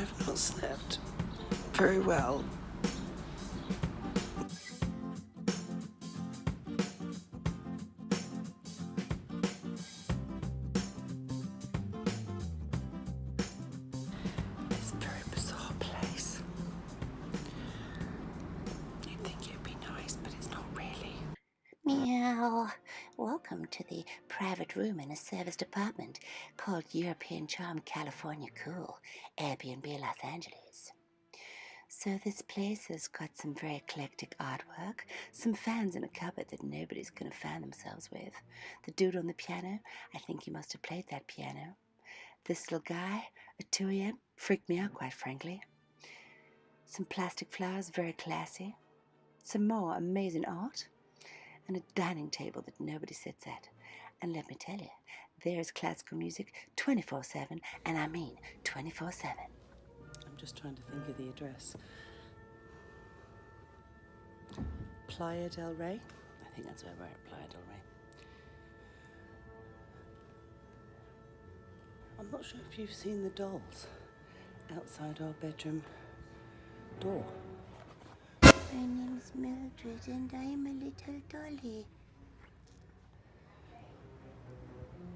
I've not slept very well. Welcome to the private room in a service apartment called European Charm California Cool, Airbnb Los Angeles. So this place has got some very eclectic artwork, some fans in a cupboard that nobody's going to fan themselves with. The dude on the piano, I think he must have played that piano. This little guy, a 2 a.m. freaked me out quite frankly. Some plastic flowers, very classy. Some more amazing art and a dining table that nobody sits at. And let me tell you, there's classical music 24 7, and I mean 24 7. I'm just trying to think of the address. Playa del Rey? I think that's where we're at, Playa del Rey. I'm not sure if you've seen the dolls outside our bedroom door. My name's Mildred, and I'm a little dolly.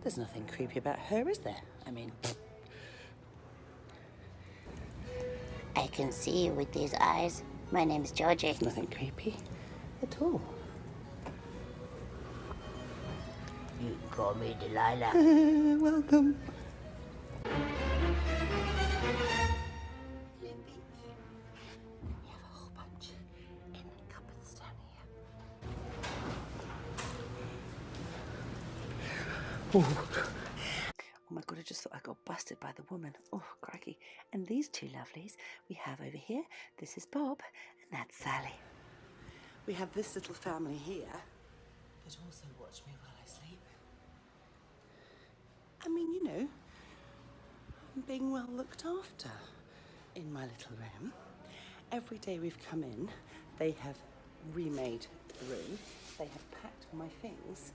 There's nothing creepy about her, is there? I mean, I can see you with these eyes. My name's Georgie. there's nothing creepy at all. You can call me Delilah. Welcome. Here. Oh my god, I just thought I got busted by the woman. Oh, crikey. And these two lovelies we have over here. This is Bob, and that's Sally. We have this little family here that also watch me while I sleep. I mean, you know, I'm being well looked after in my little room. Every day we've come in, they have remade the room. They have packed my things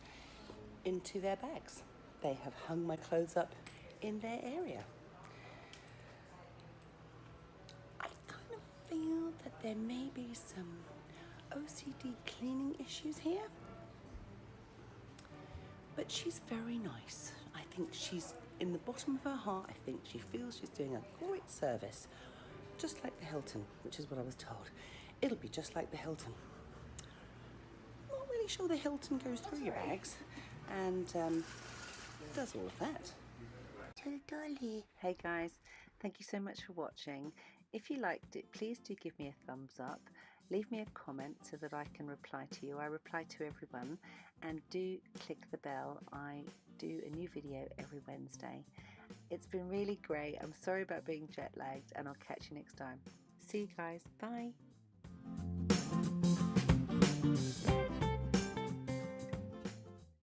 into their bags. They have hung my clothes up in their area. I kind of feel that there may be some OCD cleaning issues here. But she's very nice. I think she's, in the bottom of her heart, I think she feels she's doing a great service. Just like the Hilton, which is what I was told. It'll be just like the Hilton. I'm Not really sure the Hilton goes through your bags and um, does all of that. Dolly. Hey guys, thank you so much for watching. If you liked it, please do give me a thumbs up. Leave me a comment so that I can reply to you. I reply to everyone. And do click the bell. I do a new video every Wednesday. It's been really great. I'm sorry about being jet lagged, and I'll catch you next time. See you guys. Bye.